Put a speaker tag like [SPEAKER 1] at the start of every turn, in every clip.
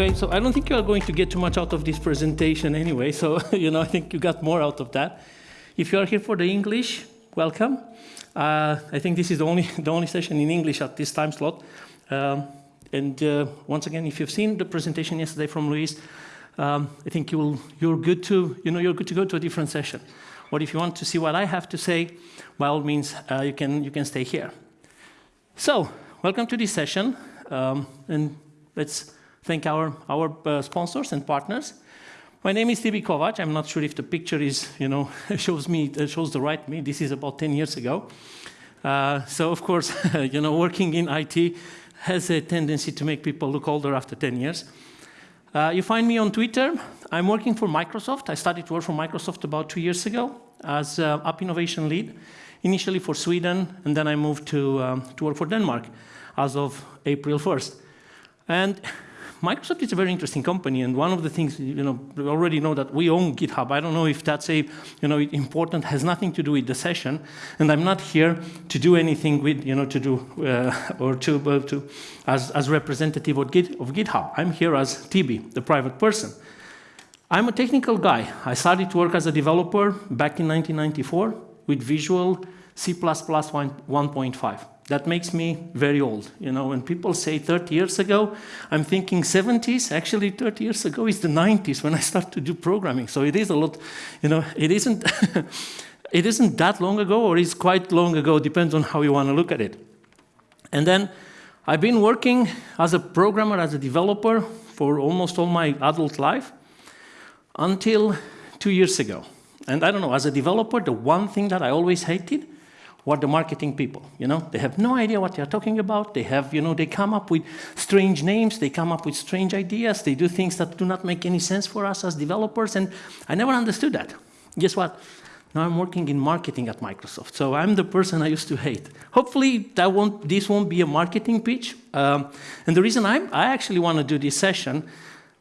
[SPEAKER 1] Okay, so I don't think you are going to get too much out of this presentation anyway, so you know, I think you got more out of that. If you are here for the English, welcome. Uh, I think this is the only, the only session in English at this time slot. Um, and uh, once again, if you've seen the presentation yesterday from Luis, um, I think you'll, you're, good to, you know, you're good to go to a different session. Or if you want to see what I have to say, by all means, uh, you, can, you can stay here. So, welcome to this session. Um, and let's thank our, our uh, sponsors and partners. My name is Tibi Kovac. I'm not sure if the picture is, you know, shows me, uh, shows the right me. This is about 10 years ago. Uh, so of course, you know, working in IT has a tendency to make people look older after 10 years. Uh, you find me on Twitter. I'm working for Microsoft. I started to work for Microsoft about two years ago as uh, app innovation lead, initially for Sweden, and then I moved to, um, to work for Denmark as of April 1st. And Microsoft is a very interesting company, and one of the things, you know, we already know that we own GitHub. I don't know if that's a, you know, important, has nothing to do with the session, and I'm not here to do anything with, you know, to do, uh, or to, uh, to as, as representative of, Git, of GitHub. I'm here as Tibi, the private person. I'm a technical guy. I started to work as a developer back in 1994 with Visual C++ 1.5. That makes me very old. You know, when people say 30 years ago, I'm thinking 70s. Actually, 30 years ago is the 90s when I started to do programming. So it is a lot, you know, it isn't, it isn't that long ago or it's quite long ago, depends on how you want to look at it. And then I've been working as a programmer, as a developer for almost all my adult life until two years ago. And I don't know, as a developer, the one thing that I always hated what the marketing people, you know, they have no idea what they're talking about. They have, you know, they come up with strange names. They come up with strange ideas. They do things that do not make any sense for us as developers. And I never understood that. Guess what? Now I'm working in marketing at Microsoft. So I'm the person I used to hate. Hopefully that won't, this won't be a marketing pitch. Um, and the reason I, I actually want to do this session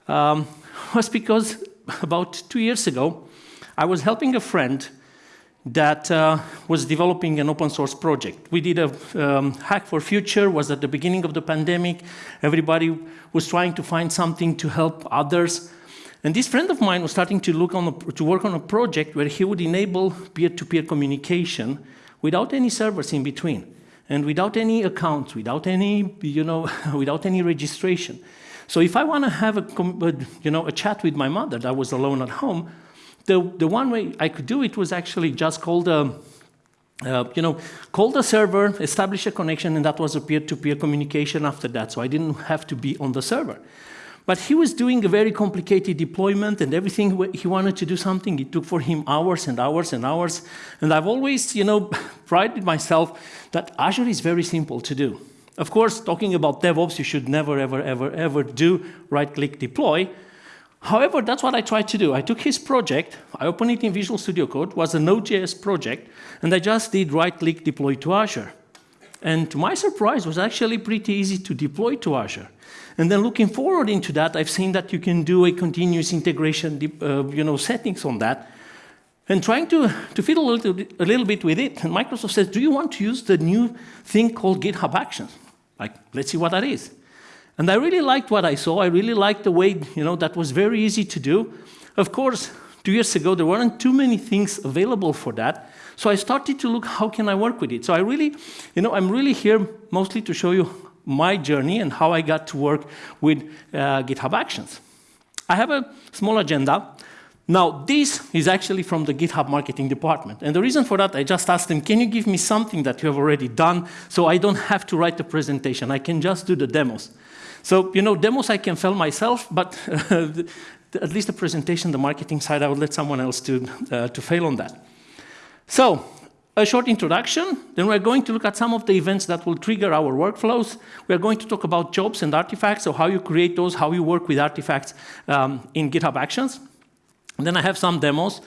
[SPEAKER 1] um, was because about two years ago, I was helping a friend that uh, was developing an open source project. We did a um, hack for future, was at the beginning of the pandemic. Everybody was trying to find something to help others. And this friend of mine was starting to, look on a, to work on a project where he would enable peer-to-peer -peer communication without any servers in between and without any accounts, without any, you know, without any registration. So if I want to have a, you know, a chat with my mother that was alone at home, the, the one way I could do it was actually just call the, uh, you know, call the server, establish a connection, and that was a peer-to-peer -peer communication after that, so I didn't have to be on the server. But he was doing a very complicated deployment and everything, he wanted to do something, it took for him hours and hours and hours. And I've always, you know, prided myself that Azure is very simple to do. Of course, talking about DevOps, you should never, ever, ever, ever do right-click deploy, However, that's what I tried to do. I took his project, I opened it in Visual Studio Code, was a Node.js project, and I just did right-click deploy to Azure. And to my surprise, it was actually pretty easy to deploy to Azure. And then looking forward into that, I've seen that you can do a continuous integration uh, you know, settings on that. And trying to, to fiddle a little, a little bit with it, and Microsoft says, do you want to use the new thing called GitHub Actions? Like, let's see what that is. And I really liked what I saw. I really liked the way, you know, that was very easy to do. Of course, two years ago, there weren't too many things available for that. So I started to look, how can I work with it? So I really, you know, I'm really here mostly to show you my journey and how I got to work with uh, GitHub Actions. I have a small agenda. Now, this is actually from the GitHub marketing department. And the reason for that, I just asked them, can you give me something that you have already done so I don't have to write the presentation? I can just do the demos. So, you know, demos I can fail myself, but at least the presentation, the marketing side, I would let someone else to, uh, to fail on that. So, a short introduction, then we're going to look at some of the events that will trigger our workflows. We're going to talk about jobs and artifacts, so how you create those, how you work with artifacts um, in GitHub Actions. And then I have some demos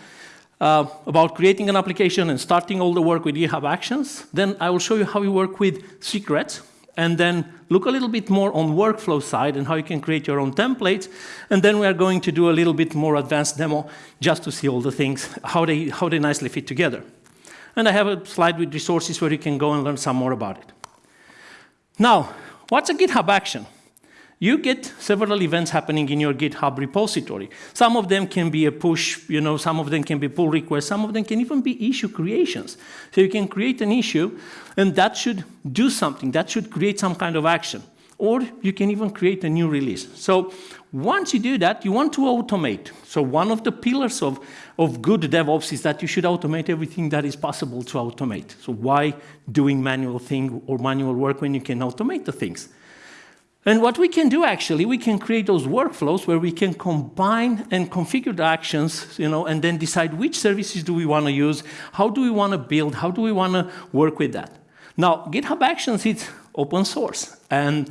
[SPEAKER 1] uh, about creating an application and starting all the work with GitHub Actions. Then I will show you how you work with secrets, and then look a little bit more on workflow side and how you can create your own templates. And then we are going to do a little bit more advanced demo just to see all the things, how they, how they nicely fit together. And I have a slide with resources where you can go and learn some more about it. Now, what's a GitHub action? You get several events happening in your GitHub repository. Some of them can be a push, you know, some of them can be pull requests, some of them can even be issue creations. So you can create an issue, and that should do something, that should create some kind of action. Or you can even create a new release. So once you do that, you want to automate. So one of the pillars of, of good DevOps is that you should automate everything that is possible to automate. So why doing manual thing or manual work when you can automate the things? And what we can do actually, we can create those workflows where we can combine and configure the actions, you know, and then decide which services do we want to use, how do we want to build, how do we want to work with that. Now, GitHub Actions is open source, and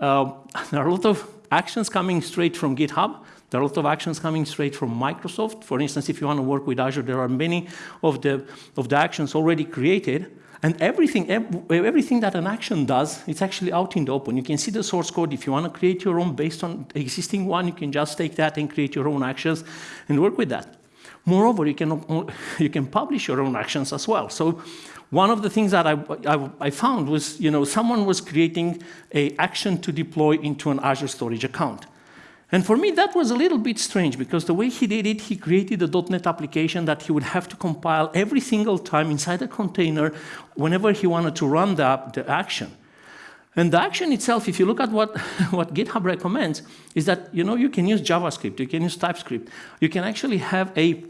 [SPEAKER 1] uh, there are a lot of actions coming straight from GitHub. There are a lot of actions coming straight from Microsoft. For instance, if you want to work with Azure, there are many of the, of the actions already created. And everything, everything that an action does, it's actually out in the open. You can see the source code. If you want to create your own based on existing one, you can just take that and create your own actions and work with that. Moreover, you can, you can publish your own actions as well. So one of the things that I, I, I, found was, you know, someone was creating a action to deploy into an Azure storage account. And for me, that was a little bit strange because the way he did it, he created a .NET application that he would have to compile every single time inside a container whenever he wanted to run the, the action. And the action itself, if you look at what, what GitHub recommends, is that you know you can use JavaScript, you can use TypeScript, you can actually have a,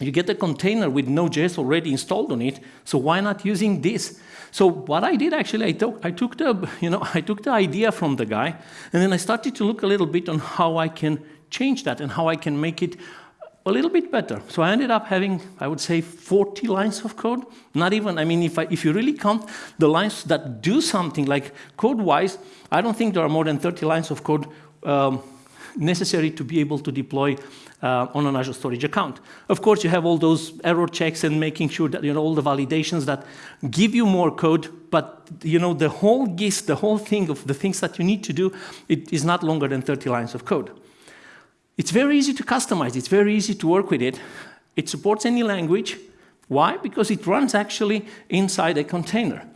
[SPEAKER 1] you get a container with Node.js already installed on it, so why not using this? So what I did actually, I took, I took the, you know, I took the idea from the guy, and then I started to look a little bit on how I can change that and how I can make it a little bit better. So I ended up having, I would say, 40 lines of code. Not even, I mean, if, I, if you really count the lines that do something, like code-wise, I don't think there are more than 30 lines of code um, necessary to be able to deploy uh, on an Azure Storage account. Of course, you have all those error checks and making sure that you know all the validations that give you more code, but you know the whole gist, the whole thing of the things that you need to do, it is not longer than 30 lines of code. It's very easy to customize. It's very easy to work with it. It supports any language. Why? Because it runs actually inside a container.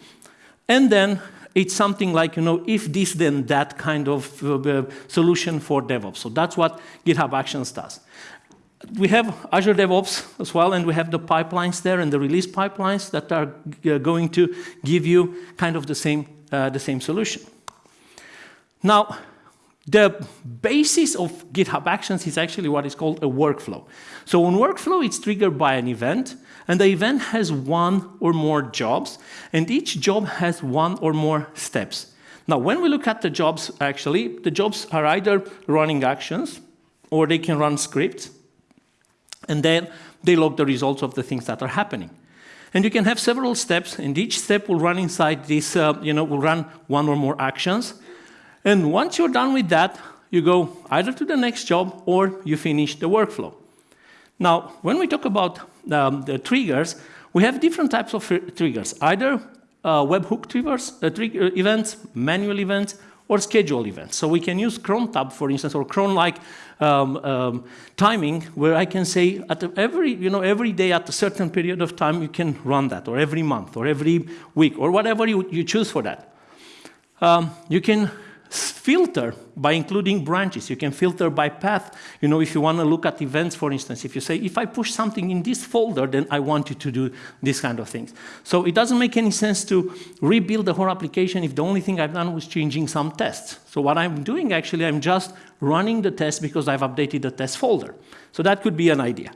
[SPEAKER 1] And then it's something like, you know, if this, then that kind of uh, solution for DevOps. So that's what GitHub Actions does we have Azure DevOps as well, and we have the pipelines there and the release pipelines that are uh, going to give you kind of the same, uh, the same solution. Now, the basis of GitHub Actions is actually what is called a workflow. So on workflow, it's triggered by an event, and the event has one or more jobs, and each job has one or more steps. Now, when we look at the jobs, actually, the jobs are either running actions, or they can run scripts, and then they log the results of the things that are happening. And you can have several steps, and each step will run inside this, uh, you know, will run one or more actions. And once you're done with that, you go either to the next job or you finish the workflow. Now, when we talk about um, the triggers, we have different types of triggers, either uh, webhook triggers, uh, trigger events, manual events, or schedule events. So we can use cron tab, for instance, or cron-like um, um, timing, where I can say at every, you know, every day at a certain period of time, you can run that, or every month, or every week, or whatever you, you choose for that. Um, you can filter by including branches. You can filter by path. You know, if you want to look at events, for instance, if you say, if I push something in this folder, then I want you to do this kind of things. So it doesn't make any sense to rebuild the whole application if the only thing I've done was changing some tests. So what I'm doing, actually, I'm just running the test because I've updated the test folder. So that could be an idea.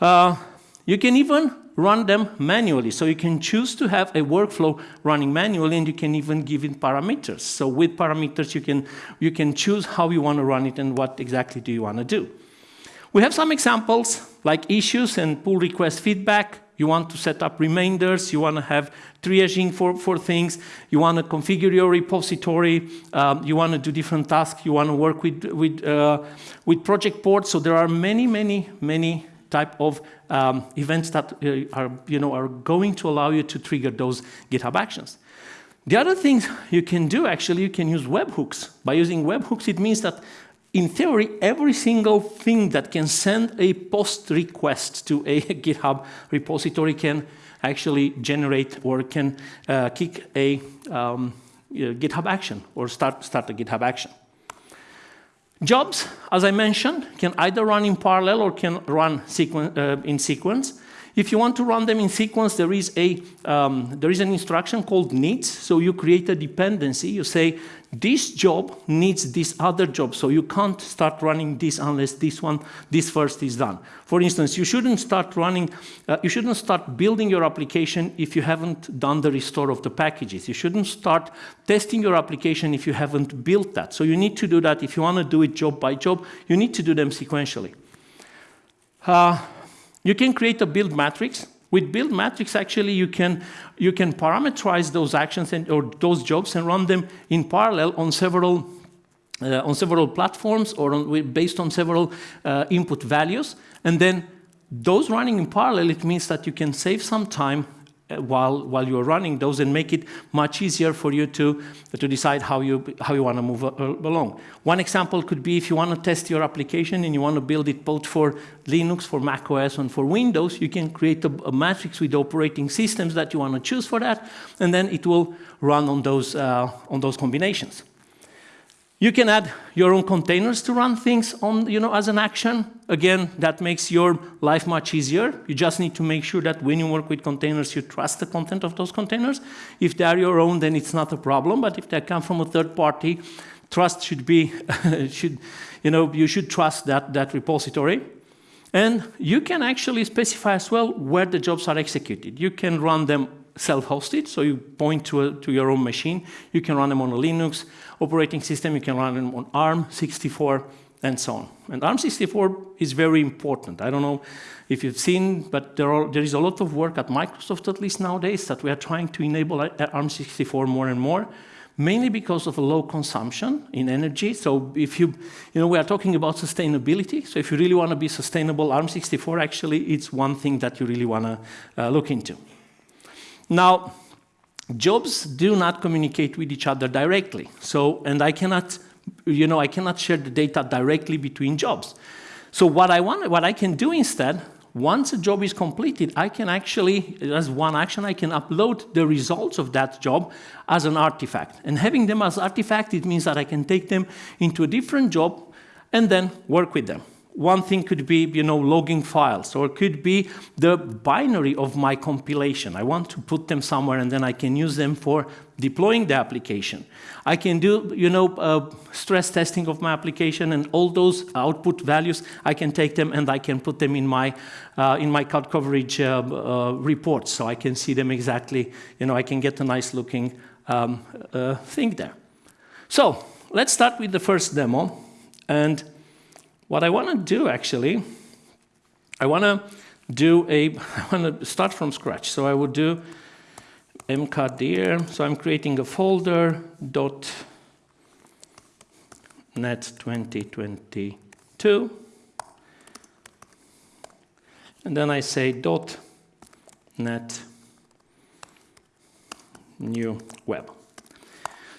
[SPEAKER 1] Uh, you can even run them manually. So you can choose to have a workflow running manually and you can even give it parameters. So with parameters, you can, you can choose how you want to run it and what exactly do you want to do. We have some examples like issues and pull request feedback. You want to set up reminders, you want to have triaging for, for things, you want to configure your repository, um, you want to do different tasks, you want to work with, with, uh, with project boards. So there are many, many, many type of um, events that uh, are, you know, are going to allow you to trigger those GitHub actions. The other things you can do, actually, you can use webhooks. By using webhooks, it means that in theory, every single thing that can send a post request to a GitHub repository can actually generate or can uh, kick a um, GitHub action or start, start a GitHub action. Jobs, as I mentioned, can either run in parallel or can run sequen uh, in sequence. If you want to run them in sequence, there is, a, um, there is an instruction called needs. So you create a dependency. You say, this job needs this other job, so you can't start running this unless this one, this first is done. For instance, you shouldn't start running, uh, you shouldn't start building your application if you haven't done the restore of the packages. You shouldn't start testing your application if you haven't built that. So you need to do that. If you want to do it job by job, you need to do them sequentially. Uh, you can create a build matrix. With build matrix, actually, you can, you can parameterize those actions and, or those jobs and run them in parallel on several, uh, on several platforms or on, based on several uh, input values. And then those running in parallel, it means that you can save some time while, while you're running those and make it much easier for you to, to decide how you, how you want to move uh, along. One example could be if you want to test your application and you want to build it both for Linux, for macOS, and for Windows, you can create a, a matrix with operating systems that you want to choose for that, and then it will run on those, uh, on those combinations. You can add your own containers to run things on, you know, as an action. Again, that makes your life much easier. You just need to make sure that when you work with containers, you trust the content of those containers. If they are your own, then it's not a problem. But if they come from a third party, trust should be, should, you know, you should trust that, that repository. And you can actually specify as well where the jobs are executed. You can run them self-hosted, so you point to, a, to your own machine. You can run them on a Linux operating system, you can run them on ARM64, and so on. And ARM64 is very important. I don't know if you've seen, but there, are, there is a lot of work at Microsoft, at least nowadays, that we are trying to enable ARM64 more and more, mainly because of low consumption in energy. So if you, you know, we are talking about sustainability. So if you really want to be sustainable, ARM64 actually it's one thing that you really want to uh, look into. Now, jobs do not communicate with each other directly. So, and I cannot, you know, I cannot share the data directly between jobs. So what I want, what I can do instead, once a job is completed, I can actually, as one action, I can upload the results of that job as an artifact. And having them as artifact, it means that I can take them into a different job and then work with them. One thing could be, you know, logging files, or it could be the binary of my compilation. I want to put them somewhere, and then I can use them for deploying the application. I can do, you know, uh, stress testing of my application, and all those output values, I can take them and I can put them in my, uh, in my code coverage uh, uh reports, so I can see them exactly, you know, I can get a nice looking um, uh, thing there. So, let's start with the first demo, and what I want to do actually, I want to do a, I want to start from scratch. So I would do mkdir, so I'm creating a folder dot net 2022 and then I say dot net new web.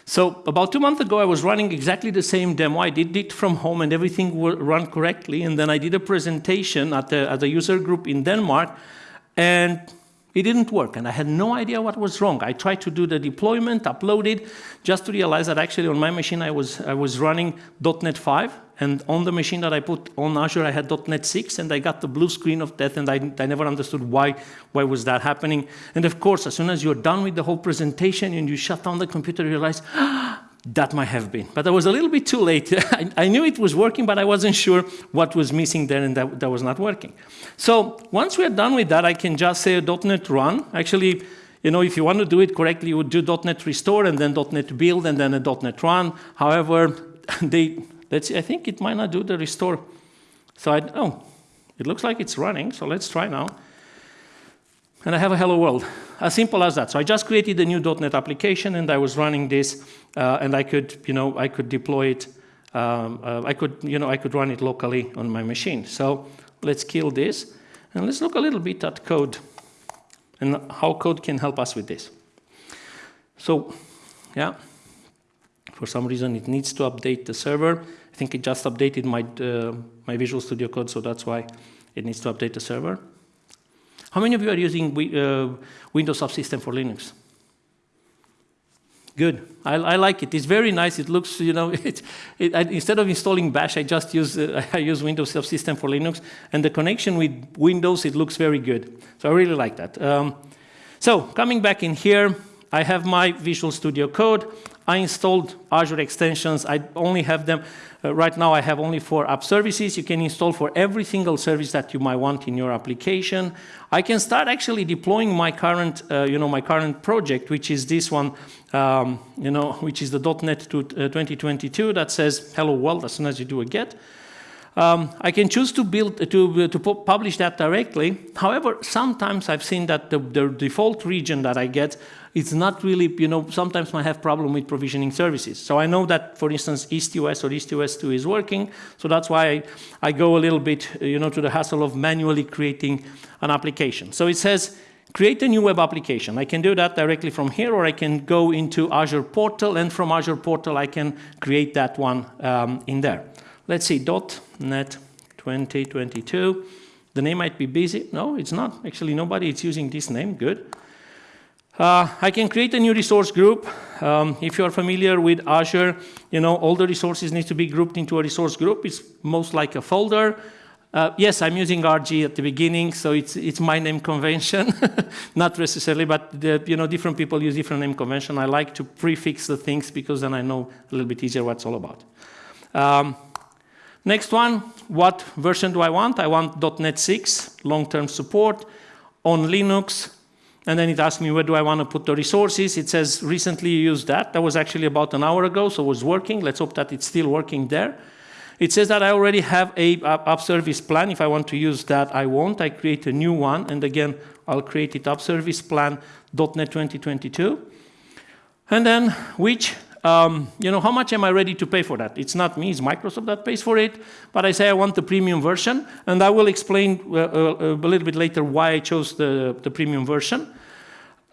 [SPEAKER 1] So about two months ago, I was running exactly the same demo. I did it from home and everything ran correctly. And then I did a presentation at, the, at a user group in Denmark and it didn't work. And I had no idea what was wrong. I tried to do the deployment, upload it, just to realize that actually on my machine, I was, I was running .NET 5 and on the machine that I put on Azure, I had .NET 6, and I got the blue screen of death, and I, I never understood why, why was that happening. And of course, as soon as you're done with the whole presentation and you shut down the computer, you realize, ah, that might have been. But I was a little bit too late. I, I, knew it was working, but I wasn't sure what was missing there and that, that was not working. So once we're done with that, I can just say .NET run. Actually, you know, if you want to do it correctly, you would do .NET restore and then .NET build and then a .NET run. However, they Let's see, I think it might not do the restore. So I, oh, it looks like it's running, so let's try now. And I have a hello world, as simple as that. So I just created a new .NET application and I was running this uh, and I could, you know, I could deploy it, um, uh, I could, you know, I could run it locally on my machine. So let's kill this and let's look a little bit at code and how code can help us with this. So, yeah. For some reason, it needs to update the server. I think it just updated my, uh, my Visual Studio Code, so that's why it needs to update the server. How many of you are using uh, Windows Subsystem for Linux? Good. I, I, like it. It's very nice. It looks, you know, it, it, I, instead of installing Bash, I just use uh, I use Windows Subsystem for Linux, and the connection with Windows it looks very good. So I really like that. Um, so coming back in here, I have my Visual Studio Code. I installed Azure extensions. I only have them, uh, right now I have only four app services. You can install for every single service that you might want in your application. I can start actually deploying my current, uh, you know, my current project, which is this one, um, you know, which is the .NET uh, 2022 that says hello world as soon as you do a get. Um, I can choose to build to uh, to publish that directly. However, sometimes I've seen that the, the default region that I get it's not really, you know, sometimes I have problem with provisioning services. So I know that, for instance, EastUS or EastUS2 is working. So that's why I, I go a little bit, you know, to the hassle of manually creating an application. So it says, create a new web application. I can do that directly from here, or I can go into Azure Portal, and from Azure Portal, I can create that one um, in there. Let's see, .NET 2022. The name might be busy. No, it's not. Actually, nobody is using this name. Good. Uh, I can create a new resource group. Um, if you're familiar with Azure, you know, all the resources need to be grouped into a resource group. It's most like a folder. Uh, yes, I'm using RG at the beginning, so it's, it's my name convention, not necessarily, but the, you know, different people use different name convention. I like to prefix the things because then I know a little bit easier what it's all about. Um, next one, what version do I want? I want .NET 6, long-term support on Linux, and then it asks me where do I want to put the resources. It says recently you used that. That was actually about an hour ago, so it was working. Let's hope that it's still working there. It says that I already have a app service plan. If I want to use that, I won't. I create a new one, and again, I'll create it app service plan .NET 2022. And then which, um, you know, how much am I ready to pay for that? It's not me, it's Microsoft that pays for it, but I say I want the premium version, and I will explain uh, uh, a little bit later why I chose the, the premium version.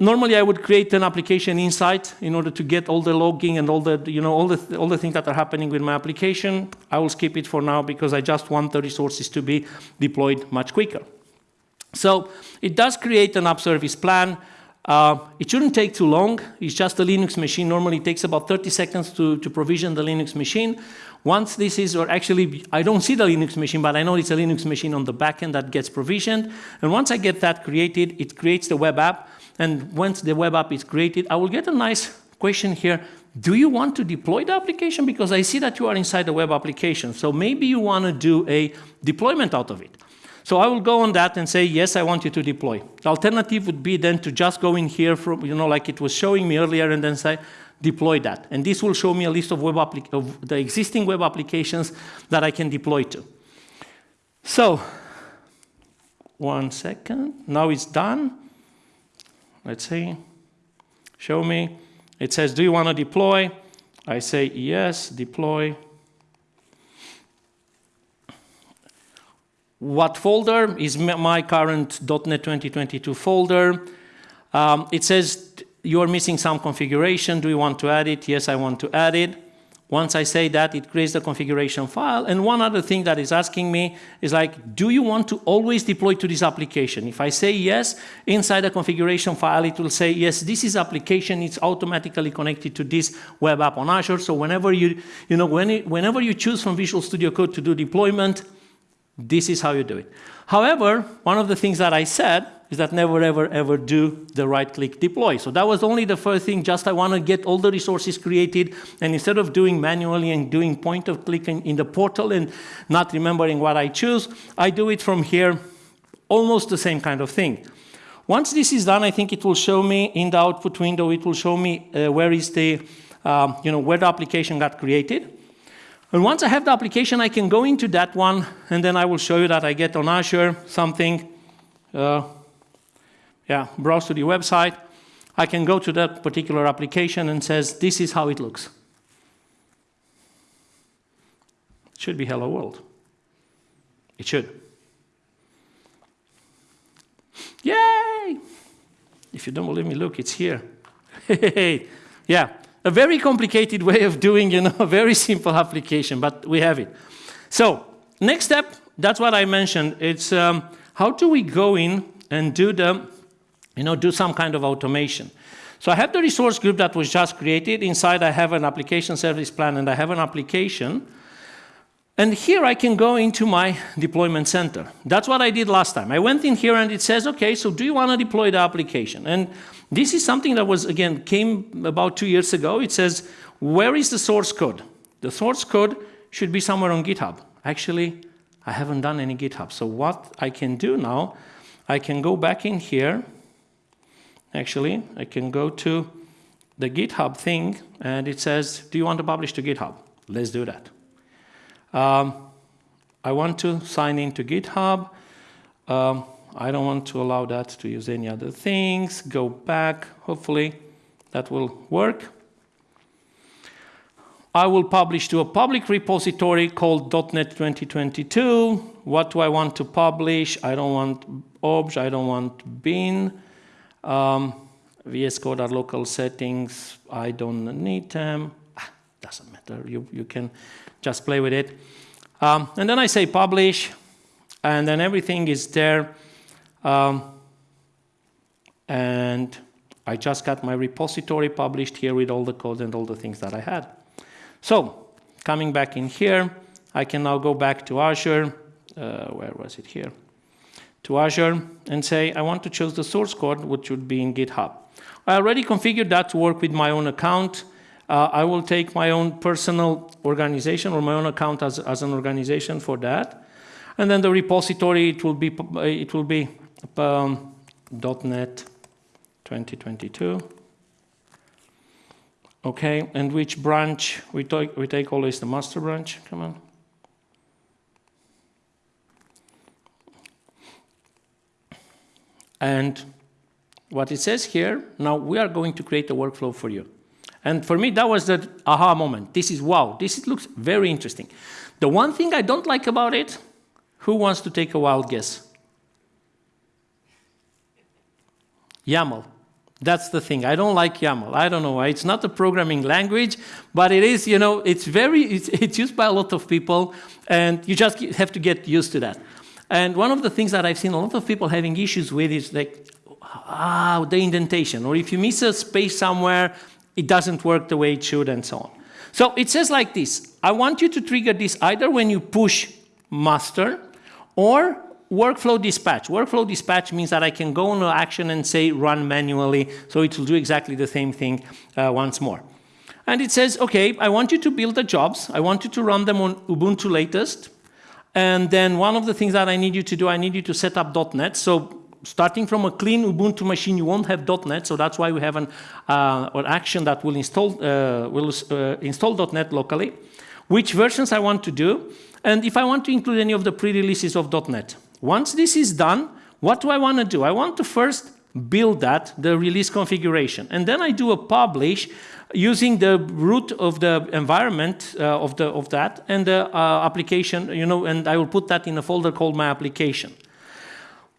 [SPEAKER 1] Normally, I would create an Application Insights in order to get all the logging and all the, you know, all the, all the things that are happening with my application. I will skip it for now because I just want the resources to be deployed much quicker. So it does create an app service plan. Uh, it shouldn't take too long. It's just a Linux machine. Normally it takes about 30 seconds to, to provision the Linux machine. Once this is, or actually, I don't see the Linux machine, but I know it's a Linux machine on the backend that gets provisioned. And once I get that created, it creates the web app. And once the web app is created, I will get a nice question here. Do you want to deploy the application? Because I see that you are inside the web application. So maybe you want to do a deployment out of it. So I will go on that and say, yes, I want you to deploy. The alternative would be then to just go in here from, you know, like it was showing me earlier and then say, deploy that. And this will show me a list of, web of the existing web applications that I can deploy to. So, one second. Now it's done. Let's see. Show me. It says, do you want to deploy? I say, yes, deploy. What folder is my current .NET 2022 folder? Um, it says you're missing some configuration. Do you want to add it? Yes, I want to add it. Once I say that, it creates the configuration file. And one other thing that is asking me is like, do you want to always deploy to this application? If I say yes, inside the configuration file, it will say, yes, this is application. It's automatically connected to this web app on Azure. So whenever you, you know, when it, whenever you choose from Visual Studio Code to do deployment, this is how you do it. However, one of the things that I said is that never, ever, ever do the right-click deploy. So that was only the first thing, just I want to get all the resources created, and instead of doing manually and doing point-of-click in, in the portal and not remembering what I choose, I do it from here, almost the same kind of thing. Once this is done, I think it will show me in the output window, it will show me uh, where is the, um, you know, where the application got created. And once I have the application, I can go into that one, and then I will show you that I get on Azure something. Uh, yeah, browse to the website. I can go to that particular application and says, this is how it looks. It should be hello world. It should. Yay! If you don't believe me, look, it's here. yeah, a very complicated way of doing, you know, a very simple application, but we have it. So, next step, that's what I mentioned. It's um, how do we go in and do the you know, do some kind of automation. So I have the resource group that was just created. Inside I have an application service plan and I have an application. And here I can go into my deployment center. That's what I did last time. I went in here and it says, okay, so do you want to deploy the application? And this is something that was, again, came about two years ago. It says, where is the source code? The source code should be somewhere on GitHub. Actually, I haven't done any GitHub. So what I can do now, I can go back in here. Actually, I can go to the GitHub thing and it says, do you want to publish to GitHub? Let's do that. Um, I want to sign into GitHub. Um, I don't want to allow that to use any other things. Go back. Hopefully that will work. I will publish to a public repository called .NET 2022. What do I want to publish? I don't want obj, I don't want bin. Um, VS Code are local settings. I don't need them. Ah, doesn't matter. You, you can just play with it. Um, and then I say publish, and then everything is there. Um, and I just got my repository published here with all the code and all the things that I had. So coming back in here, I can now go back to Azure. Uh, where was it here? To Azure and say, I want to choose the source code, which would be in GitHub. I already configured that to work with my own account. Uh, I will take my own personal organization or my own account as, as an organization for that. And then the repository, it will be, it will be um, .NET 2022. Okay, and which branch? We take, we take always the master branch. Come on. And what it says here, now we are going to create a workflow for you. And for me, that was the aha moment. This is, wow, this looks very interesting. The one thing I don't like about it, who wants to take a wild guess? YAML. That's the thing. I don't like YAML. I don't know why. It's not a programming language, but it is, you know, it's very, it's, it's used by a lot of people, and you just have to get used to that. And one of the things that I've seen a lot of people having issues with is like, ah, the indentation, or if you miss a space somewhere, it doesn't work the way it should, and so on. So it says like this, I want you to trigger this either when you push master, or workflow dispatch. Workflow dispatch means that I can go an action and say run manually, so it will do exactly the same thing uh, once more. And it says, okay, I want you to build the jobs. I want you to run them on Ubuntu latest. And then one of the things that I need you to do, I need you to set up .NET. So starting from a clean Ubuntu machine, you won't have .NET. So that's why we have an, uh, an action that will install, uh, will, uh, install .NET locally. Which versions I want to do. And if I want to include any of the pre-releases of .NET. Once this is done, what do I want to do? I want to first build that, the release configuration. And then I do a publish using the root of the environment uh, of, the, of that and the uh, application, you know, and I will put that in a folder called my application.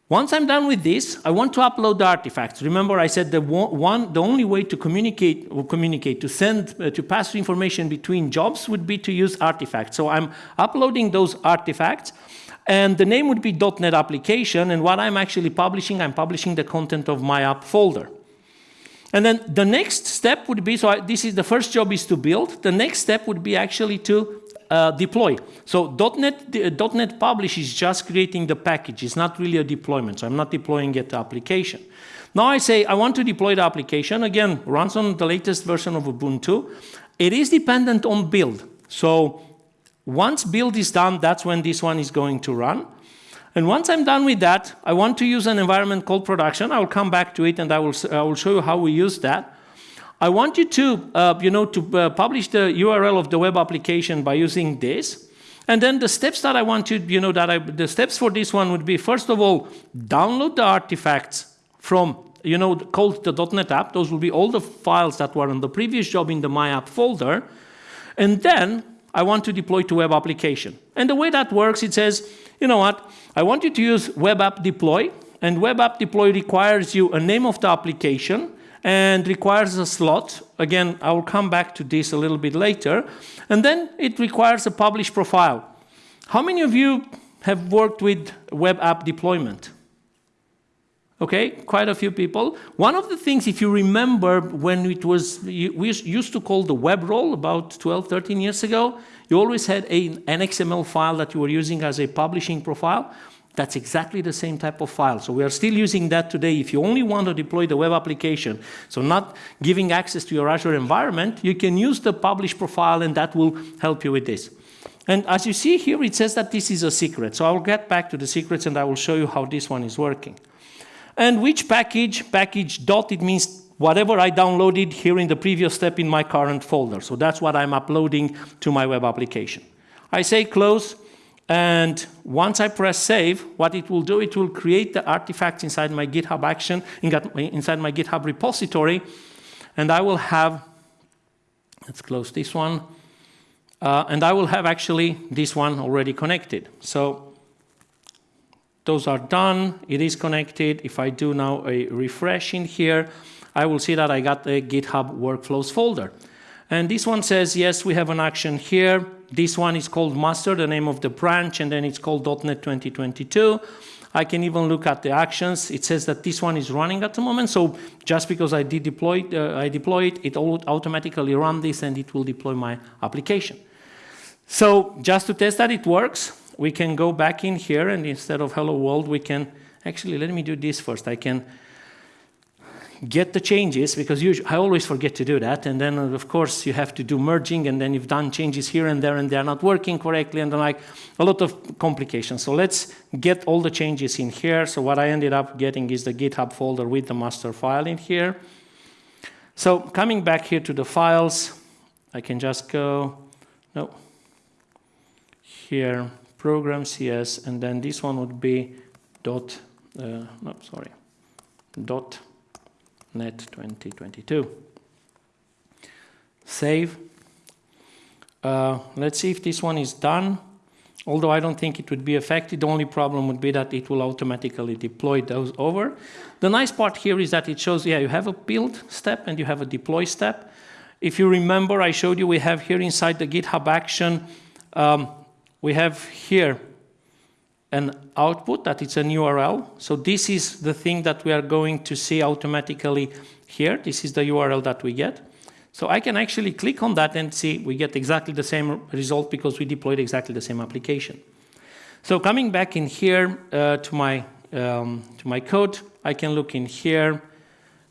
[SPEAKER 1] Once I'm done with this, I want to upload the artifacts. Remember I said the one, the only way to communicate or communicate, to send, uh, to pass information between jobs would be to use artifacts. So I'm uploading those artifacts and the name would be .NET application, and what I'm actually publishing, I'm publishing the content of my app folder. And then the next step would be, so I, this is the first job is to build. The next step would be actually to uh, deploy. So .NET, uh, .NET Publish is just creating the package. It's not really a deployment, so I'm not deploying it to application. Now I say I want to deploy the application. Again, runs on the latest version of Ubuntu. It is dependent on build. So once build is done, that's when this one is going to run. And once I'm done with that, I want to use an environment called production. I will come back to it and I will, I will show you how we use that. I want you to, uh, you know, to uh, publish the URL of the web application by using this. And then the steps that I want to, you know, that I, the steps for this one would be, first of all, download the artifacts from, you know, called the .NET app. Those will be all the files that were on the previous job in the My App folder. And then I want to deploy to web application. And the way that works, it says, you know what, I want you to use web app deploy, and web app deploy requires you a name of the application and requires a slot. Again, I will come back to this a little bit later. And then it requires a publish profile. How many of you have worked with web app deployment? Okay, quite a few people. One of the things, if you remember, when it was, we used to call the web role about 12, 13 years ago, you always had an XML file that you were using as a publishing profile. That's exactly the same type of file. So we are still using that today. If you only want to deploy the web application, so not giving access to your Azure environment, you can use the publish profile and that will help you with this. And as you see here, it says that this is a secret. So I'll get back to the secrets and I will show you how this one is working. And which package, package dot, it means whatever I downloaded here in the previous step in my current folder. So that's what I'm uploading to my web application. I say close, and once I press save, what it will do, it will create the artifacts inside my GitHub action, inside my GitHub repository, and I will have, let's close this one, uh, and I will have actually this one already connected. So those are done, it is connected. If I do now a refresh in here, I will see that I got a GitHub workflows folder. And this one says, yes, we have an action here. This one is called master, the name of the branch, and then it's called .NET 2022. I can even look at the actions. It says that this one is running at the moment. So just because I did deploy, uh, I deploy it, it will automatically run this and it will deploy my application. So just to test that it works, we can go back in here and instead of hello world, we can, actually let me do this first. I can get the changes, because usually, I always forget to do that, and then of course you have to do merging, and then you've done changes here and there, and they're not working correctly, and like a lot of complications. So let's get all the changes in here. So what I ended up getting is the GitHub folder with the master file in here. So coming back here to the files, I can just go, no, here, programs, yes, and then this one would be dot, uh, no, sorry, dot net 2022. Save. Uh, let's see if this one is done. Although I don't think it would be affected, the only problem would be that it will automatically deploy those over. The nice part here is that it shows, yeah, you have a build step and you have a deploy step. If you remember, I showed you we have here inside the GitHub action, um, we have here an output that it's an URL. So this is the thing that we are going to see automatically here. This is the URL that we get. So I can actually click on that and see we get exactly the same result because we deployed exactly the same application. So coming back in here uh, to my um, to my code, I can look in here,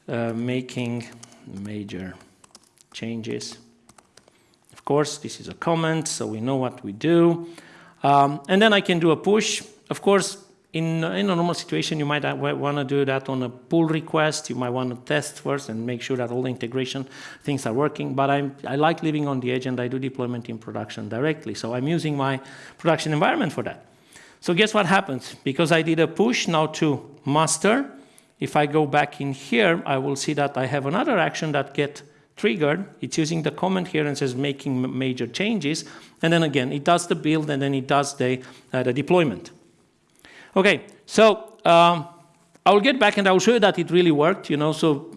[SPEAKER 1] uh, making major changes. Of course, this is a comment, so we know what we do. Um, and then I can do a push. Of course, in, in a normal situation, you might want to do that on a pull request. You might want to test first and make sure that all the integration things are working. But I'm, I like living on the edge and I do deployment in production directly. So I'm using my production environment for that. So guess what happens? Because I did a push now to master, if I go back in here, I will see that I have another action that get triggered. It's using the comment here and says making major changes. And then again, it does the build and then it does the, uh, the deployment. Okay, so um, I will get back and I will show you that it really worked, you know, so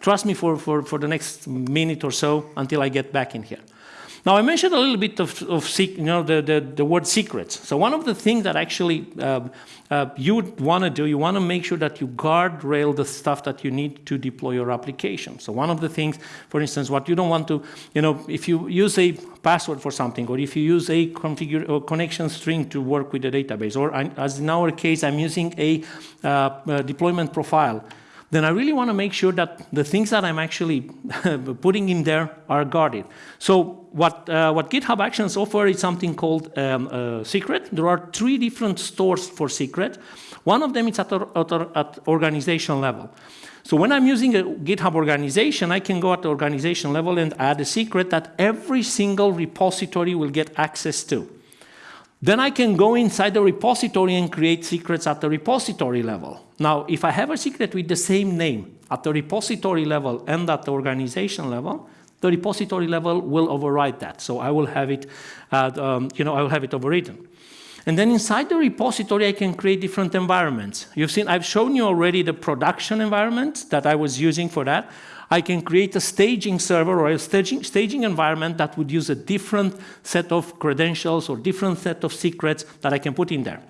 [SPEAKER 1] trust me for, for, for the next minute or so until I get back in here. Now, I mentioned a little bit of, of you know, the, the, the, word secrets. So one of the things that actually uh, uh, you want to do, you want to make sure that you guardrail the stuff that you need to deploy your application. So one of the things, for instance, what you don't want to, you know, if you use a password for something, or if you use a configure or connection string to work with the database, or as in our case, I'm using a, uh, a deployment profile, then I really want to make sure that the things that I'm actually putting in there are guarded. So what, uh, what GitHub Actions offer is something called um, uh, Secret. There are three different stores for Secret. One of them is at, at, at organization level. So when I'm using a GitHub organization, I can go at the organization level and add a secret that every single repository will get access to. Then I can go inside the repository and create secrets at the repository level. Now, if I have a secret with the same name at the repository level and at the organization level, the repository level will override that. So I will have it, um, you know, I will have it overridden. And then inside the repository, I can create different environments. You've seen, I've shown you already the production environment that I was using for that. I can create a staging server or a staging, staging environment that would use a different set of credentials or different set of secrets that I can put in there.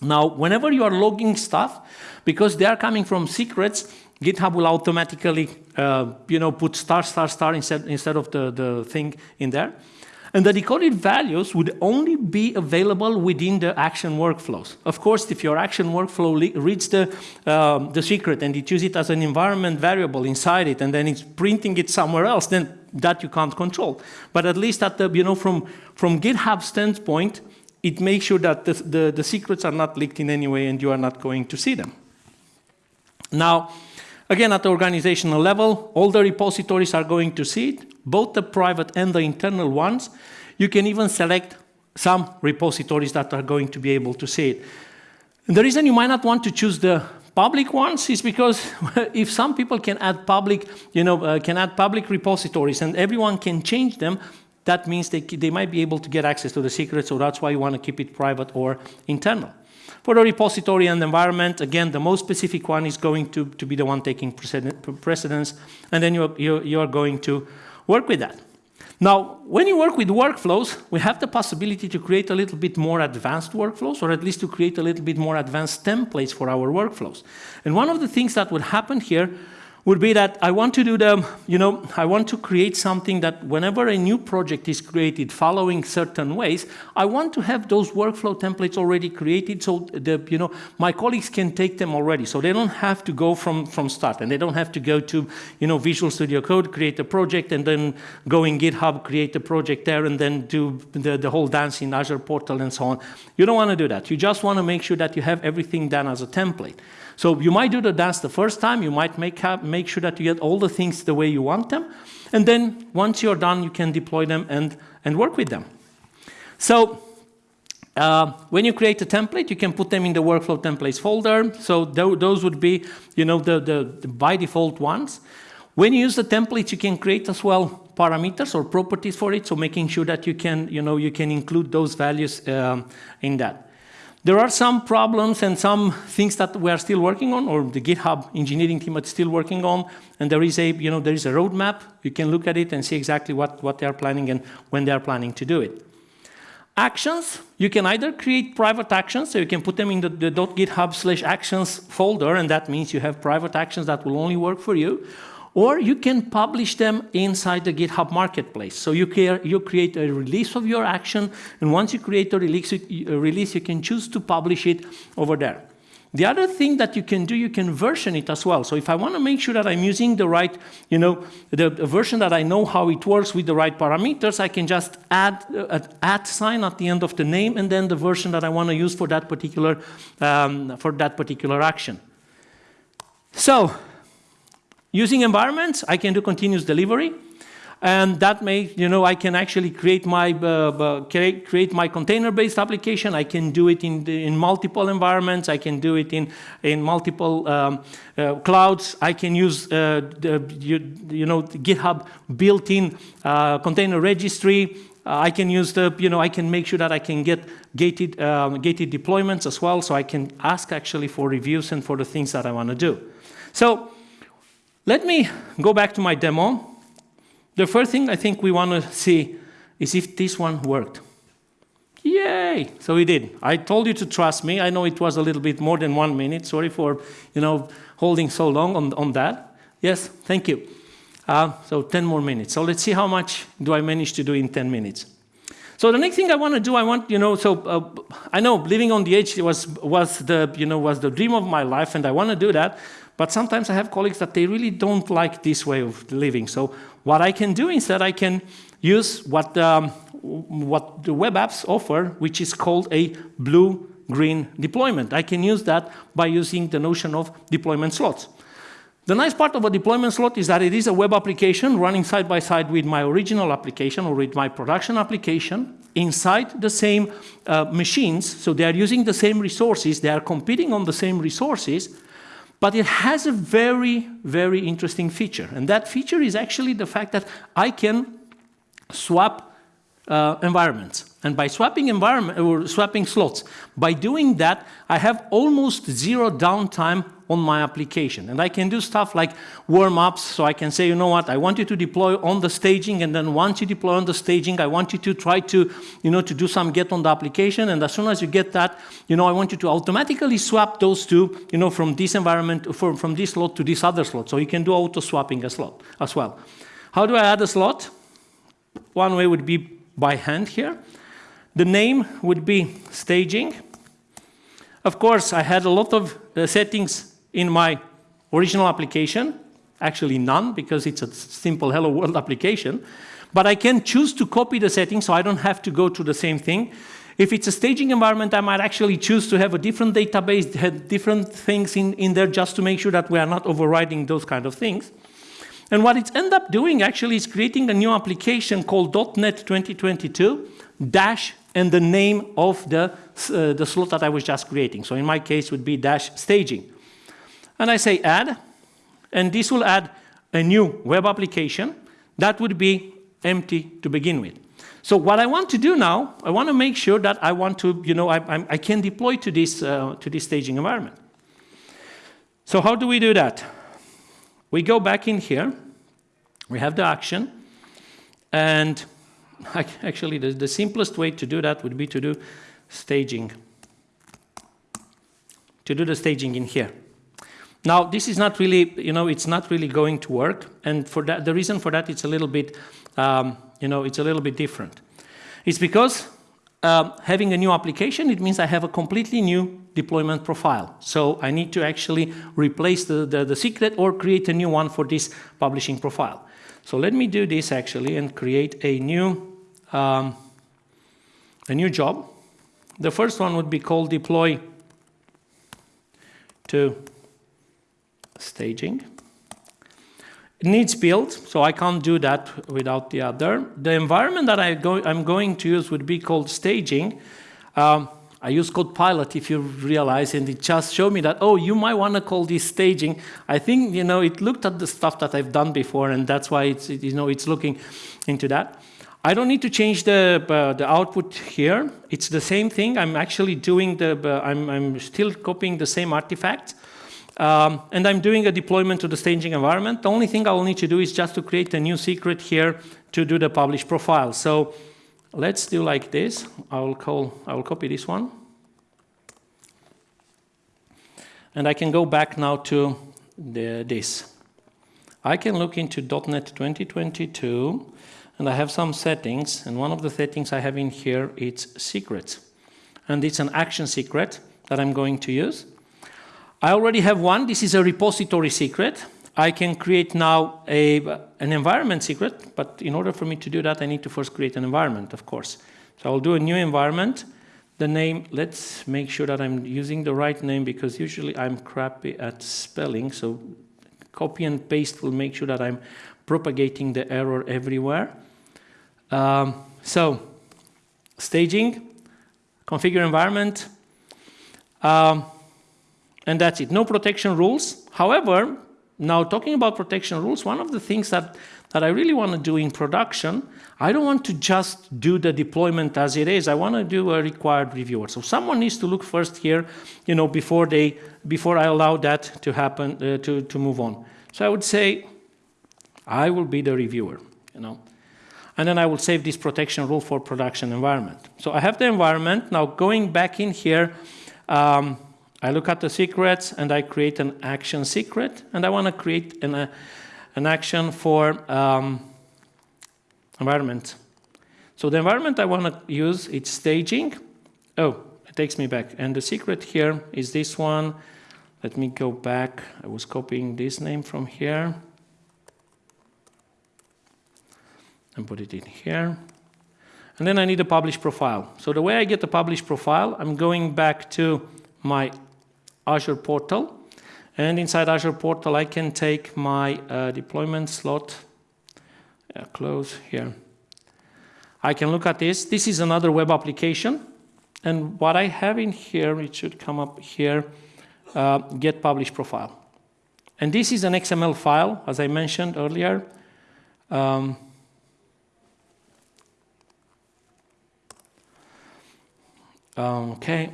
[SPEAKER 1] Now, whenever you are logging stuff, because they are coming from secrets, GitHub will automatically, uh, you know, put star, star, star instead, instead of the, the thing in there. And the decoded values would only be available within the action workflows. Of course, if your action workflow reads the, um, the secret and it uses it as an environment variable inside it and then it's printing it somewhere else, then that you can't control. But at least at the, you know, from, from GitHub standpoint, it makes sure that the, the, the secrets are not leaked in any way and you are not going to see them. Now, again, at the organizational level, all the repositories are going to see it, both the private and the internal ones. You can even select some repositories that are going to be able to see it. And the reason you might not want to choose the public ones is because if some people can add public, you know, uh, can add public repositories and everyone can change them, that means they, they might be able to get access to the secret, so that's why you want to keep it private or internal. For the repository and environment, again, the most specific one is going to, to be the one taking precedence, and then you're, you're, you're going to work with that. Now, when you work with workflows, we have the possibility to create a little bit more advanced workflows, or at least to create a little bit more advanced templates for our workflows. And one of the things that would happen here would be that I want to do the, you know, I want to create something that whenever a new project is created following certain ways, I want to have those workflow templates already created so the, you know, my colleagues can take them already. So they don't have to go from, from start and they don't have to go to, you know, Visual Studio Code, create a project and then go in GitHub, create a project there and then do the, the whole dance in Azure portal and so on. You don't want to do that. You just want to make sure that you have everything done as a template. So you might do the dance the first time, you might make, make sure that you get all the things the way you want them, and then once you're done, you can deploy them and, and work with them. So uh, when you create a template, you can put them in the workflow templates folder. So th those would be, you know, the, the, the, by default ones. When you use the templates, you can create as well parameters or properties for it. So making sure that you can, you know, you can include those values um, in that. There are some problems and some things that we are still working on, or the GitHub engineering team is still working on, and there is a, you know, there is a roadmap. You can look at it and see exactly what, what they are planning and when they are planning to do it. Actions, you can either create private actions, so you can put them in the, the .github slash actions folder, and that means you have private actions that will only work for you, or you can publish them inside the GitHub Marketplace. So you, you create a release of your action, and once you create a release, a release, you can choose to publish it over there. The other thing that you can do, you can version it as well. So if I want to make sure that I'm using the right, you know, the, version that I know how it works with the right parameters, I can just add uh, an at sign at the end of the name and then the version that I want to use for that particular, um, for that particular action. So Using environments, I can do continuous delivery. And that may, you know, I can actually create my, uh, uh, create, my container-based application. I can do it in, in multiple environments. I can do it in, in multiple um, uh, clouds. I can use, uh, the, you, you know, GitHub built-in uh, container registry. Uh, I can use the, you know, I can make sure that I can get gated, um, gated deployments as well. So I can ask actually for reviews and for the things that I want to do. So let me go back to my demo. The first thing I think we want to see is if this one worked. Yay! So it did. I told you to trust me. I know it was a little bit more than one minute. Sorry for, you know, holding so long on, on that. Yes, thank you. Uh, so 10 more minutes. So let's see how much do I manage to do in 10 minutes. So the next thing I want to do, I want, you know, so uh, I know living on the edge was, was the, you know, was the dream of my life and I want to do that. But sometimes I have colleagues that they really don't like this way of living. So what I can do instead, I can use what, um, what the web apps offer, which is called a blue-green deployment. I can use that by using the notion of deployment slots. The nice part of a deployment slot is that it is a web application running side by side with my original application or with my production application inside the same uh, machines. So they are using the same resources, they are competing on the same resources, but it has a very, very interesting feature. And that feature is actually the fact that I can swap uh, environments. And by swapping environment or swapping slots, by doing that, I have almost zero downtime on my application. And I can do stuff like warm-ups, so I can say, you know what, I want you to deploy on the staging, and then once you deploy on the staging, I want you to try to, you know, to do some get on the application, and as soon as you get that, you know, I want you to automatically swap those two, you know, from this environment, from, from this slot to this other slot. So you can do auto-swapping as, as well. How do I add a slot? One way would be by hand here. The name would be staging. Of course, I had a lot of uh, settings in my original application, actually none, because it's a simple hello world application. But I can choose to copy the settings so I don't have to go to the same thing. If it's a staging environment, I might actually choose to have a different database, have different things in, in there just to make sure that we are not overriding those kind of things. And what it's end up doing actually is creating a new application called .NET 2022 dash and the name of the, uh, the slot that I was just creating. So in my case would be dash staging. And I say add, and this will add a new web application that would be empty to begin with. So what I want to do now, I want to make sure that I want to, you know, I, I can deploy to this, uh, to this staging environment. So how do we do that? We go back in here, we have the action, and actually the, the simplest way to do that would be to do staging, to do the staging in here. Now, this is not really, you know, it's not really going to work, and for that, the reason for that, it's a little bit, um, you know, it's a little bit different. It's because um, having a new application, it means I have a completely new deployment profile. So I need to actually replace the, the, the, secret or create a new one for this publishing profile. So let me do this actually and create a new, um, a new job. The first one would be called deploy to staging. It needs build, so I can't do that without the other. The environment that I go, I'm going to use would be called staging. Um, I use Copilot if you realize, and it just showed me that, oh, you might want to call this staging. I think, you know, it looked at the stuff that I've done before, and that's why it's, you know, it's looking into that. I don't need to change the, uh, the output here. It's the same thing. I'm actually doing the, uh, I'm, I'm still copying the same artifact. Um, and I'm doing a deployment to the staging environment. The only thing I will need to do is just to create a new secret here to do the publish profile. So let's do like this. I will call, I will copy this one. And I can go back now to the, this. I can look into .NET 2022 and I have some settings and one of the settings I have in here is secrets. And it's an action secret that I'm going to use. I already have one. This is a repository secret. I can create now a, an environment secret, but in order for me to do that, I need to first create an environment, of course. So I'll do a new environment. The name, let's make sure that I'm using the right name because usually I'm crappy at spelling. So copy and paste will make sure that I'm propagating the error everywhere. Um, so staging, configure environment. Um, and that's it. No protection rules. However, now talking about protection rules, one of the things that, that I really want to do in production, I don't want to just do the deployment as it is. I want to do a required reviewer. So someone needs to look first here, you know, before they, before I allow that to happen, uh, to, to move on. So I would say, I will be the reviewer, you know. And then I will save this protection rule for production environment. So I have the environment. Now going back in here, um, I look at the secrets and I create an action secret and I want to create an, uh, an action for um, environment. So the environment I want to use, it's staging. Oh, it takes me back. And the secret here is this one. Let me go back. I was copying this name from here. And put it in here. And then I need a publish profile. So the way I get the publish profile, I'm going back to my Azure portal. And inside Azure portal, I can take my uh, deployment slot, close here. I can look at this. This is another web application. And what I have in here, it should come up here, uh, get publish profile. And this is an XML file, as I mentioned earlier. Um, okay.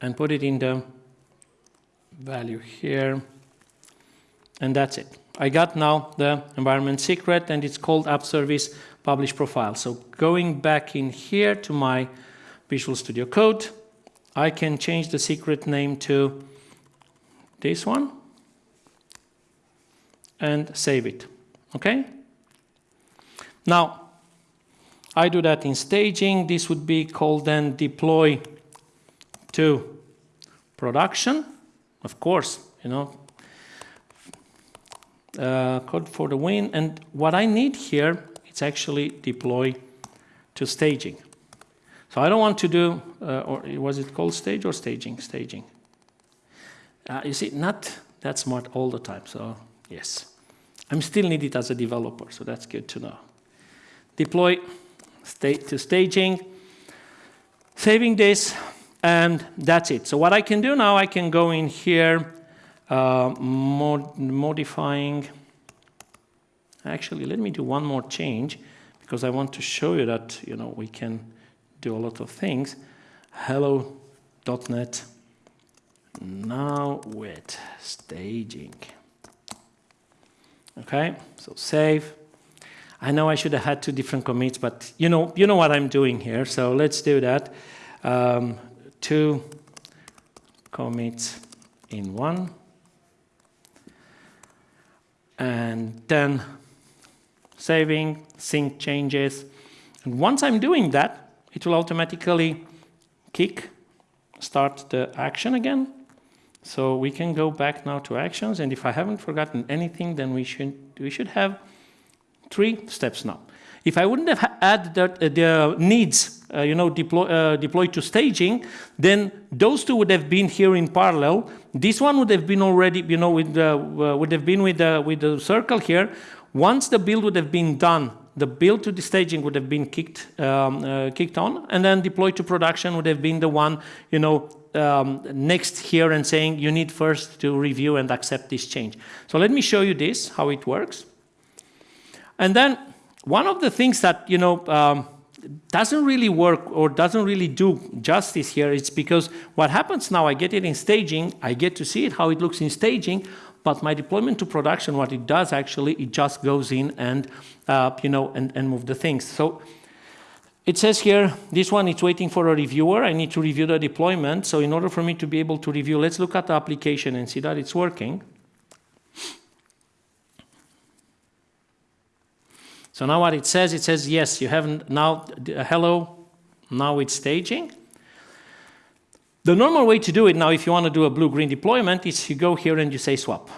[SPEAKER 1] And put it in the value here. And that's it. I got now the environment secret and it's called app service publish profile. So going back in here to my Visual Studio Code, I can change the secret name to this one and save it. Okay? Now, I do that in staging. This would be called then deploy to production. Of course, you know, uh, code for the win. And what I need here, it's actually deploy to staging. So I don't want to do, uh, or was it called stage or staging? Staging. Uh, you see, not that smart all the time, so yes. I'm still needed as a developer, so that's good to know. Deploy state to staging, saving this, and that's it. So what I can do now, I can go in here, uh, mod modifying. Actually, let me do one more change because I want to show you that you know we can do a lot of things. Hello.NET now with staging. Okay, so save. I know I should have had two different commits, but you know, you know what I'm doing here. So let's do that. Um, two commits in one. And then saving, sync changes. And once I'm doing that, it will automatically kick, start the action again. So we can go back now to actions. And if I haven't forgotten anything, then we should, we should have three steps now. If I wouldn't have added the, the needs, uh, you know, deploy, uh, deployed to staging, then those two would have been here in parallel. This one would have been already, you know, with uh, would have been with the, with the circle here. Once the build would have been done, the build to the staging would have been kicked, um, uh, kicked on, and then deployed to production would have been the one, you know, um, next here and saying you need first to review and accept this change. So let me show you this, how it works. And then one of the things that, you know, um, doesn't really work or doesn't really do justice here. It's because what happens now, I get it in staging, I get to see it, how it looks in staging, but my deployment to production, what it does actually, it just goes in and, uh, you know, and, and move the things. So it says here, this one it's waiting for a reviewer. I need to review the deployment. So in order for me to be able to review, let's look at the application and see that it's working. So now what it says, it says, yes, you have now, uh, hello, now it's staging. The normal way to do it now, if you want to do a blue-green deployment, is you go here and you say swap.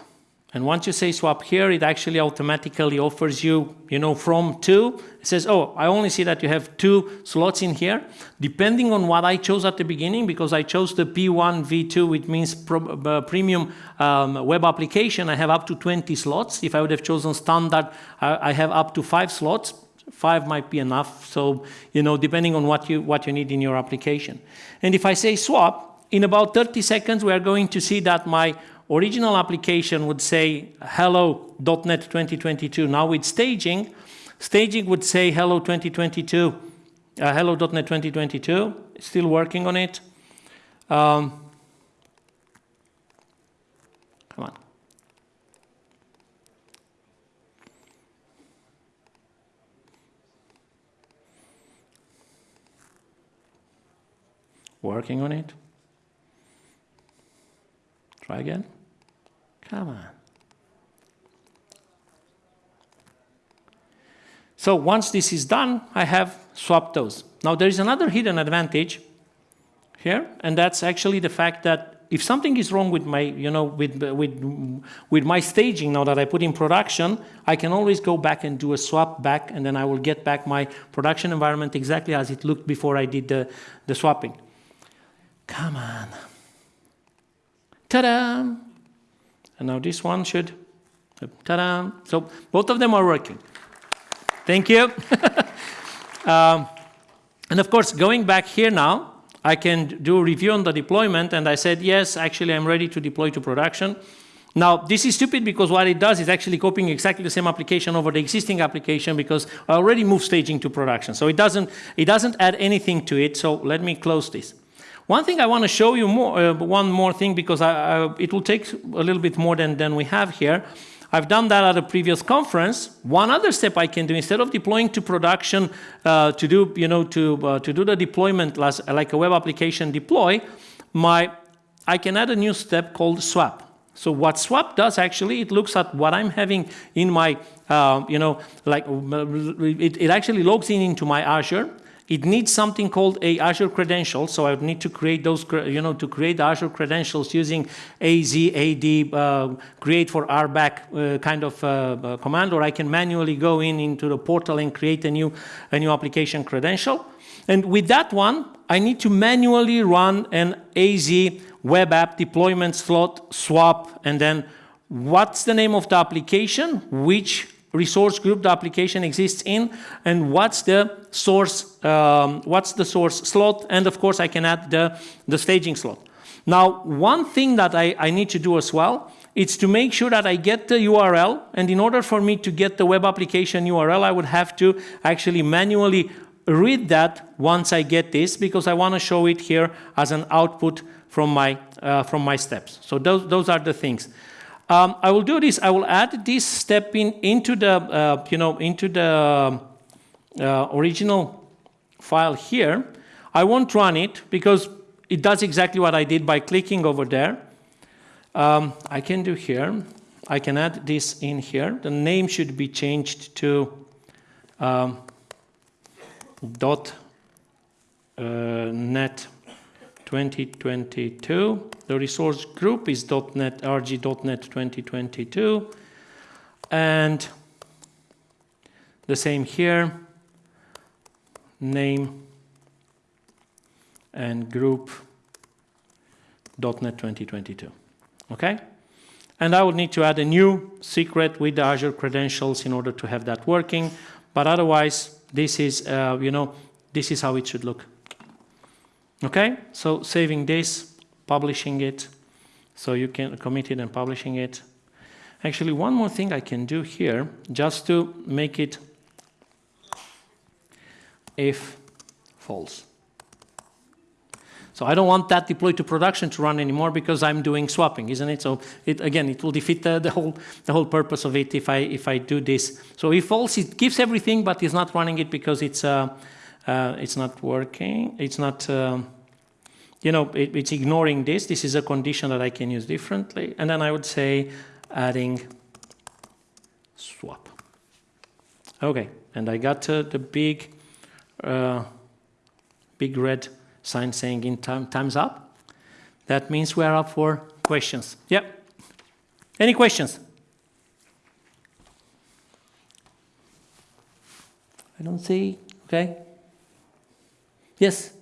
[SPEAKER 1] And once you say swap here, it actually automatically offers you, you know, from two. It says, oh, I only see that you have two slots in here. Depending on what I chose at the beginning, because I chose the P1 V2, which means uh, premium um, web application, I have up to 20 slots. If I would have chosen standard, I, I have up to five slots. Five might be enough. So, you know, depending on what you, what you need in your application. And if I say swap, in about 30 seconds, we are going to see that my original application would say hello.NET 2022. Now with staging, staging would say hello 2022, uh, hello.NET 2022. Still working on it. Um, come on. Working on it. Try again. Come on. So once this is done, I have swapped those. Now there is another hidden advantage here, and that's actually the fact that if something is wrong with my, you know, with, with, with my staging now that I put in production, I can always go back and do a swap back, and then I will get back my production environment exactly as it looked before I did the, the swapping. Come on. Ta-da! And now this one should, ta-da! So both of them are working. Thank you. um, and of course, going back here now, I can do a review on the deployment, and I said, yes, actually, I'm ready to deploy to production. Now, this is stupid because what it does is actually copying exactly the same application over the existing application because I already moved staging to production. So it doesn't, it doesn't add anything to it. So let me close this. One thing I want to show you more, uh, one more thing because I, I, it will take a little bit more than, than we have here. I've done that at a previous conference. One other step I can do instead of deploying to production uh, to do you know to uh, to do the deployment like a web application deploy, my I can add a new step called swap. So what swap does actually, it looks at what I'm having in my, uh, you know, like it, it actually logs in into my Azure. It needs something called a Azure credential. So I would need to create those, you know, to create Azure credentials using AZAD uh, create for RBAC uh, kind of uh, uh, command, or I can manually go in into the portal and create a new, a new application credential. And with that one, I need to manually run an AZ web app deployment slot swap, and then what's the name of the application, which resource group the application exists in, and what's the source, um, what's the source slot, and of course I can add the, the staging slot. Now, one thing that I, I need to do as well is to make sure that I get the URL, and in order for me to get the web application URL, I would have to actually manually read that once I get this, because I want to show it here as an output from my, uh, from my steps. So those, those are the things. Um, I will do this. I will add this step in into the, uh, you know, into the uh, original file here. I won't run it because it does exactly what I did by clicking over there. Um, I can do here. I can add this in here. The name should be changed to um, dot uh, net 2022. The resource group is .NET, rg.net 2022. And the same here, name and group .NET 2022. Okay? And I would need to add a new secret with the Azure credentials in order to have that working. But otherwise, this is, uh, you know, this is how it should look. Okay, so saving this, publishing it, so you can commit it and publishing it. Actually, one more thing I can do here, just to make it if false. So I don't want that deployed to production to run anymore because I'm doing swapping, isn't it? So it, again, it will defeat the, the, whole the whole purpose of it if I if I do this. So if false, it gives everything, but it's not running it because it's uh, uh, it's not working, it's not, uh, you know, it, it's ignoring this. This is a condition that I can use differently. And then I would say adding swap. Okay, and I got uh, the big, uh, big red sign saying in time, time's up. That means we're up for questions. Yep. Any questions? I don't see. Okay. Yes.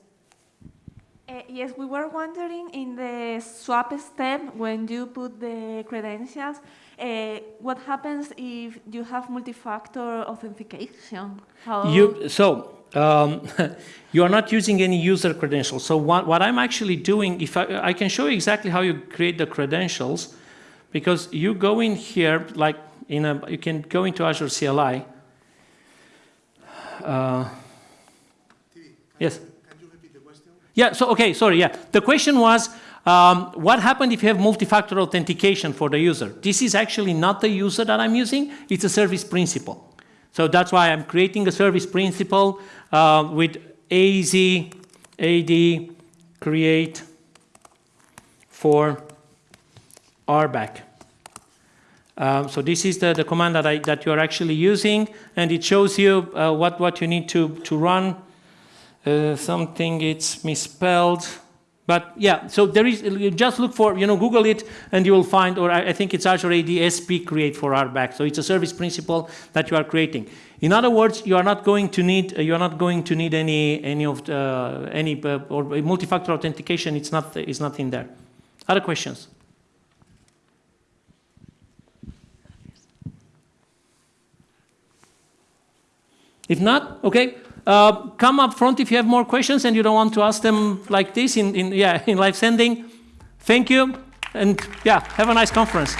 [SPEAKER 2] Uh, yes, we were wondering in the swap step when you put the credentials, uh, what happens if you have multi-factor authentication?
[SPEAKER 1] How you, so um, you are not using any user credentials. So what, what I'm actually doing, if I, I can show you exactly how you create the credentials, because you go in here, like in a, you can go into Azure CLI. Uh, Yes. Can you repeat the question? Yeah, so, okay, sorry, yeah. The question was, um, what happened if you have multi-factor authentication for the user? This is actually not the user that I'm using, it's a service principal. So that's why I'm creating a service principal uh, with AZ, AD, create for RBAC. Um, so this is the, the command that, I, that you're actually using, and it shows you uh, what, what you need to, to run something it's misspelled. But yeah, so there is, just look for, you know, Google it and you will find, or I, I think it's Azure AD SP create for RBAC. So it's a service principal that you are creating. In other words, you are not going to need, you are not going to need any, any of uh, any, uh, or multi-factor authentication. It's not, it's not in there. Other questions? If not, okay. Uh, come up front if you have more questions and you don't want to ask them like this in, in, yeah, in live sending. Thank you, and yeah, have a nice conference.